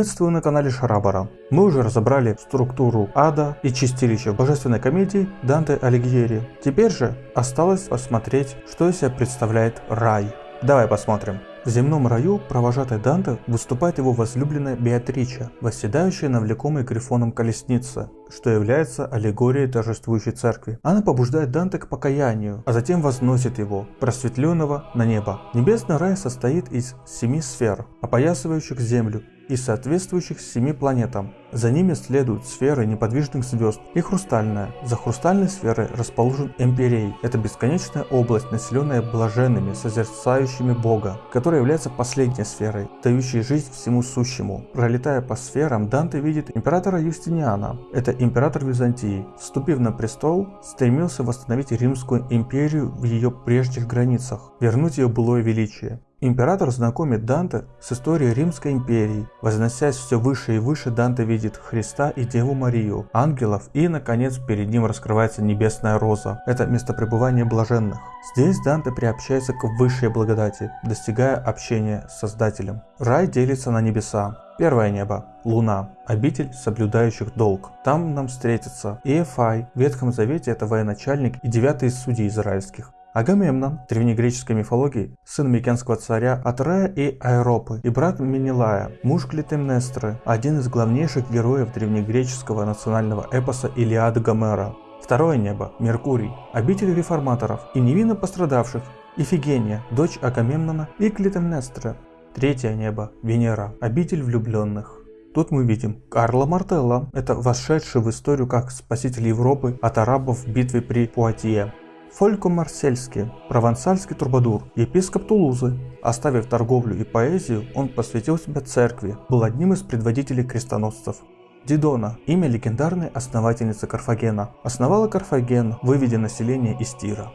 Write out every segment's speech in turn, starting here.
Приветствую на канале Шарабара. Мы уже разобрали структуру ада и чистилища в божественной комедии Данте Алигьери. Теперь же осталось посмотреть, что из себя представляет рай. Давай посмотрим. В земном раю провожатой Данте выступает его возлюбленная Беатрича, восседающая на влекомой грифоном колеснице, что является аллегорией торжествующей церкви. Она побуждает Данте к покаянию, а затем возносит его, просветленного, на небо. Небесный рай состоит из семи сфер, опоясывающих землю, и соответствующих семи планетам. За ними следуют сферы неподвижных звезд и хрустальная. За хрустальной сферой расположен Эмпирей. Это бесконечная область, населенная блаженными, созерцающими Бога, которая является последней сферой, дающей жизнь всему сущему. Пролетая по сферам, Данте видит императора Юстиниана. Это император Византии. Вступив на престол, стремился восстановить Римскую империю в ее прежних границах, вернуть ее былое величие. Император знакомит Данте с историей Римской империи. Возносясь все выше и выше, Данте видит Христа и Деву Марию, ангелов и, наконец, перед ним раскрывается небесная роза. Это место пребывания блаженных. Здесь Данте приобщается к высшей благодати, достигая общения с Создателем. Рай делится на небеса. Первое небо – Луна, обитель соблюдающих долг. Там нам встретится Иефай, в Ветхом Завете это военачальник и девятый из судей израильских. Агамемнон, древнегреческой мифологии, сын Микенского царя Атрея и Аэропы, и брат Менелая, муж Клитемнестры, один из главнейших героев древнегреческого национального эпоса Илиады Гомера. Второе небо – Меркурий, обитель реформаторов и невинно пострадавших, Ифигения, дочь Агамемнона и Клитемнестры. Третье небо – Венера, обитель влюбленных. Тут мы видим Карла Мартелла, это вошедший в историю как спаситель Европы от арабов в битве при Пуатье. Фолько Марсельский, провансальский трубадур, епископ Тулузы. Оставив торговлю и поэзию, он посвятил себя церкви, был одним из предводителей крестоносцев. Дидона – имя легендарной основательницы Карфагена. Основала Карфаген, выведя население из Тира.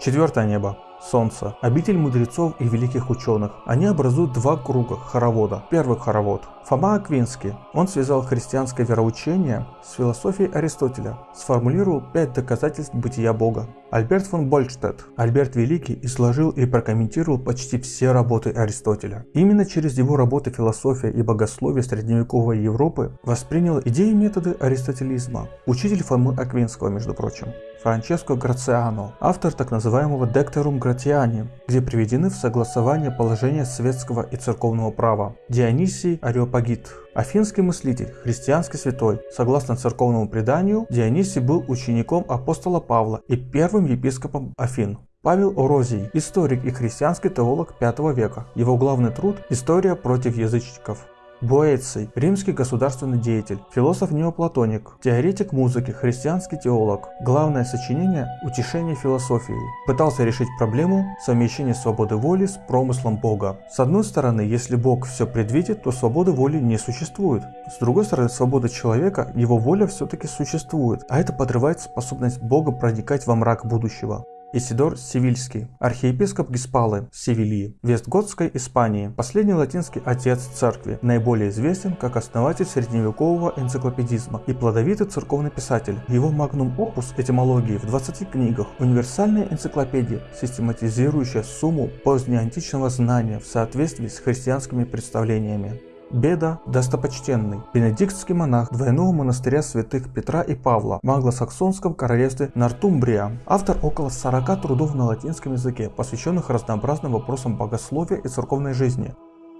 Четвертое небо. Солнце. Обитель мудрецов и великих ученых. Они образуют два круга хоровода. Первый хоровод. Фома Аквинский. Он связал христианское вероучение с философией Аристотеля. Сформулировал пять доказательств бытия Бога. Альберт фон Больштедт. Альберт Великий изложил и прокомментировал почти все работы Аристотеля. Именно через его работы философия и богословие средневековой Европы воспринял идеи и методы аристотелизма. Учитель Фомы Аквинского, между прочим. Франческо Грациано, автор так называемого Декторум Гратиани, где приведены в согласование положения светского и церковного права. Дионисий Ареопагит, афинский мыслитель, христианский святой. Согласно церковному преданию, Дионисий был учеником апостола Павла и первым епископом Афин. Павел Орозий, историк и христианский теолог V века. Его главный труд «История против язычников». Боэций – римский государственный деятель, философ-неоплатоник, теоретик музыки, христианский теолог. Главное сочинение – «Утешение философии». Пытался решить проблему совмещения свободы воли с промыслом Бога. С одной стороны, если Бог все предвидит, то свободы воли не существует. С другой стороны, свобода человека, его воля все-таки существует, а это подрывает способность Бога проникать во мрак будущего. Исидор Севильский, архиепископ Гиспалы, Севильи, Вестготской Испании, последний латинский отец церкви, наиболее известен как основатель средневекового энциклопедизма и плодовитый церковный писатель. Его магнум опус этимологии в 20 книгах, универсальная энциклопедия, систематизирующая сумму позднеантичного знания в соответствии с христианскими представлениями. Беда достопочтенный, бенедиктский монах двойного монастыря святых Петра и Павла в англосаксонском королевстве Нортумбрия, автор около 40 трудов на латинском языке, посвященных разнообразным вопросам богословия и церковной жизни.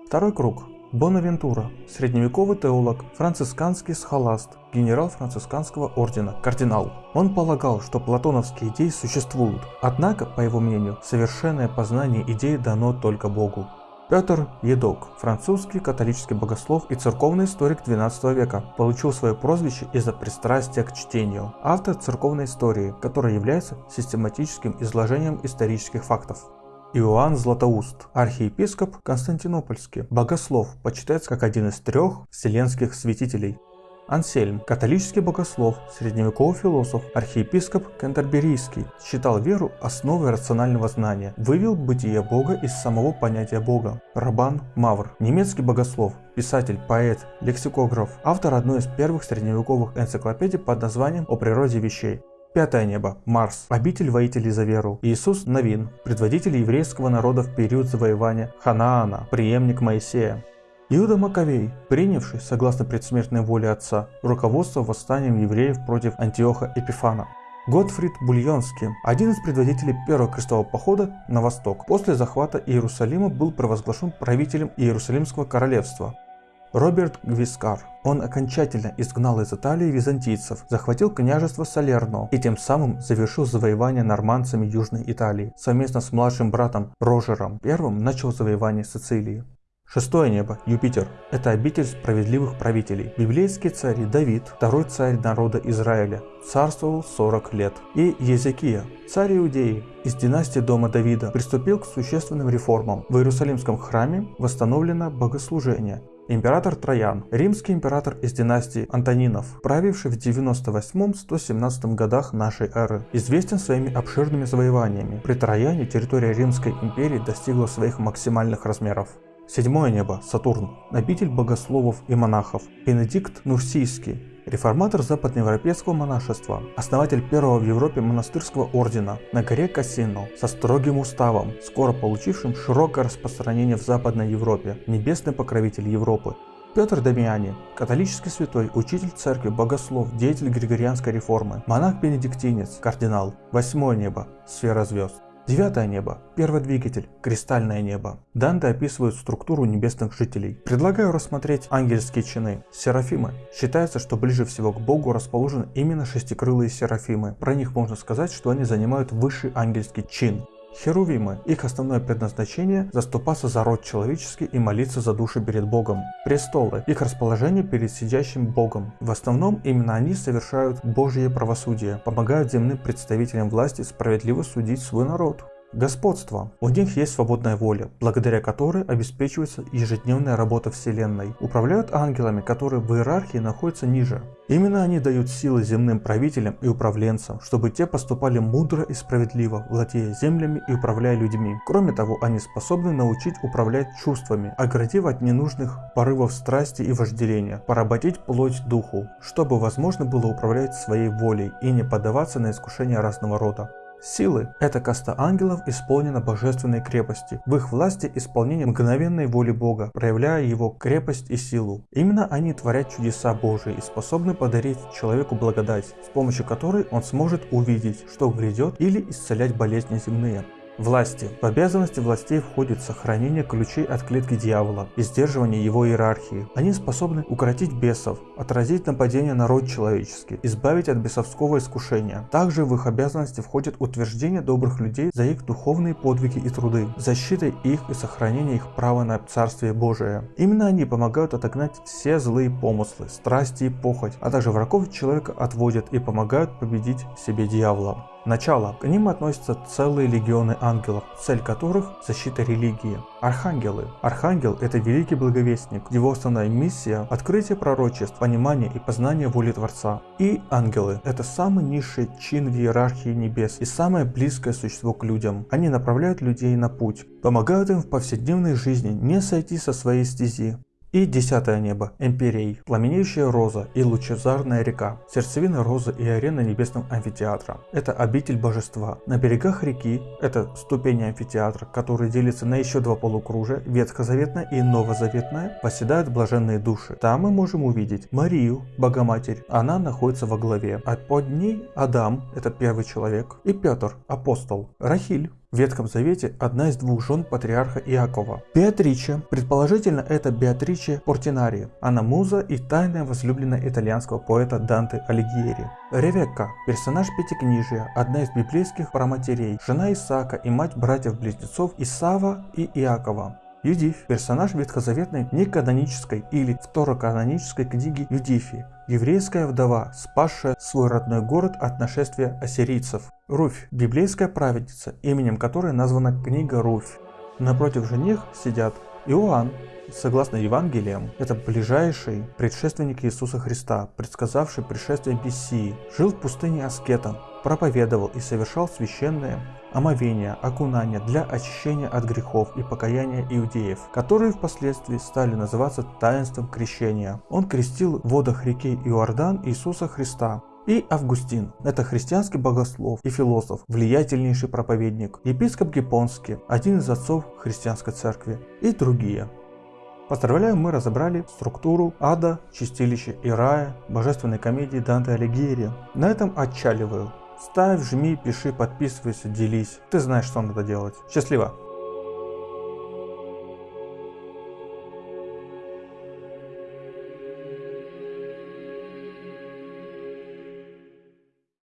Второй круг. Бонавентура, средневековый теолог, францисканский схоласт, генерал францисканского ордена, кардинал. Он полагал, что платоновские идеи существуют, однако, по его мнению, совершенное познание идей дано только Богу. Петр Едок, французский католический богослов и церковный историк XII века, получил свое прозвище из-за пристрастия к чтению. Автор церковной истории, которая является систематическим изложением исторических фактов. Иоанн Златоуст, архиепископ Константинопольский, богослов, почитается как один из трех вселенских святителей. Ансельм, католический богослов, средневековый философ, архиепископ Кентерберийский, считал веру основой рационального знания, вывел бытие Бога из самого понятия Бога. Рабан Мавр, немецкий богослов, писатель, поэт, лексикограф, автор одной из первых средневековых энциклопедий под названием «О природе вещей». Пятое небо. Марс. Обитель воителей за веру. Иисус Новин. Предводитель еврейского народа в период завоевания Ханаана. Преемник Моисея. Иуда Маковей, принявший, согласно предсмертной воле отца, руководство восстанием евреев против Антиоха Эпифана. Готфрид Бульонский, один из предводителей первого крестового похода на восток, после захвата Иерусалима был провозглашен правителем Иерусалимского королевства. Роберт Гвискар. Он окончательно изгнал из Италии византийцев, захватил княжество Салерно и тем самым завершил завоевание нормандцами Южной Италии. Совместно с младшим братом Рожером I начал завоевание Сицилии. Шестое небо, Юпитер, это обитель справедливых правителей. Библейский царь Давид, второй царь народа Израиля, царствовал 40 лет. И Езекия, царь Иудеи, из династии дома Давида, приступил к существенным реформам. В Иерусалимском храме восстановлено богослужение, Император Троян, римский император из династии Антонинов, правивший в 98-117 годах нашей эры, известен своими обширными завоеваниями. При Трояне территория Римской империи достигла своих максимальных размеров. Седьмое небо, Сатурн, обитель богословов и монахов, Бенедикт Нурсийский, реформатор западноевропейского монашества, основатель первого в Европе монастырского ордена на горе Кассино со строгим уставом, скоро получившим широкое распространение в Западной Европе, небесный покровитель Европы. Петр Дамиани, католический святой, учитель церкви, богослов, деятель григорианской реформы, монах-бенедиктинец, кардинал, восьмое небо, сфера звезд. Девятое небо. Первый двигатель. Кристальное небо. Данте описывает структуру небесных жителей. Предлагаю рассмотреть ангельские чины. Серафимы. Считается, что ближе всего к Богу расположены именно шестикрылые серафимы. Про них можно сказать, что они занимают высший ангельский чин. Херувимы. Их основное предназначение – заступаться за род человеческий и молиться за души перед Богом. Престолы. Их расположение перед сидящим Богом. В основном именно они совершают Божье правосудие, помогают земным представителям власти справедливо судить свой народ. Господство. У них есть свободная воля, благодаря которой обеспечивается ежедневная работа Вселенной. Управляют ангелами, которые в иерархии находятся ниже. Именно они дают силы земным правителям и управленцам, чтобы те поступали мудро и справедливо, владея землями и управляя людьми. Кроме того, они способны научить управлять чувствами, оградив от ненужных порывов страсти и вожделения, поработить плоть духу, чтобы возможно было управлять своей волей и не поддаваться на искушения разного рода. Силы – это каста ангелов исполнена божественной крепости. В их власти исполнение мгновенной воли Бога, проявляя его крепость и силу. Именно они творят чудеса Божии и способны подарить человеку благодать, с помощью которой он сможет увидеть, что грядет или исцелять болезни земные. Власти. В обязанности властей входит сохранение ключей от клетки дьявола и сдерживание его иерархии. Они способны укротить бесов, отразить нападение на род человеческий, избавить от бесовского искушения. Также в их обязанности входит утверждение добрых людей за их духовные подвиги и труды, защита их и сохранение их права на Царствие Божие. Именно они помогают отогнать все злые помыслы, страсти и похоть, а также врагов человека отводят и помогают победить себе дьявола. Начало. К ним относятся целые легионы ангелов, цель которых – защита религии. Архангелы. Архангел – это великий благовестник. Его основная миссия – открытие пророчеств, понимание и познание воли Творца. И ангелы – это самый низший чин в иерархии небес и самое близкое существо к людям. Они направляют людей на путь, помогают им в повседневной жизни не сойти со своей стези, и десятое небо, Эмпирей, пламенеющая роза и лучезарная река, сердцевина розы и арена небесного амфитеатра. Это обитель божества. На берегах реки, это ступени амфитеатра, который делится на еще два полукружия, ветхозаветное и новозаветное, поседают блаженные души. Там мы можем увидеть Марию, Богоматерь, она находится во главе, а под ней Адам, это первый человек, и Петр, апостол, Рахиль, в Ветхом Завете одна из двух жен патриарха Иакова. Беатриче, предположительно это Беатриче Портинари, она муза и тайная возлюбленная итальянского поэта Данте Алигьери. Ревекка, персонаж Пятикнижия, одна из библейских праматерей, жена Исаака и мать братьев-близнецов Исава и Иакова. Юдифь – персонаж ветхозаветной неканонической или второканонической книги Юдифи, еврейская вдова, спасшая свой родной город от нашествия ассирийцев. Руфь – библейская праведница, именем которой названа книга Руфь. Напротив же них сидят Иоанн, согласно Евангелиям, это ближайший предшественник Иисуса Христа, предсказавший пришествие Мессии, жил в пустыне аскетом, проповедовал и совершал священное омовение, окунание для очищения от грехов и покаяния иудеев, которые впоследствии стали называться таинством крещения. Он крестил в водах реки Иордан Иисуса Христа, и Августин. Это христианский богослов и философ, влиятельнейший проповедник, епископ Гипонский, один из отцов христианской церкви и другие. Поздравляю, мы разобрали структуру ада, чистилища и рая, божественной комедии Данте Алигьери. На этом отчаливаю. Ставь, жми, пиши, подписывайся, делись. Ты знаешь, что надо делать. Счастливо!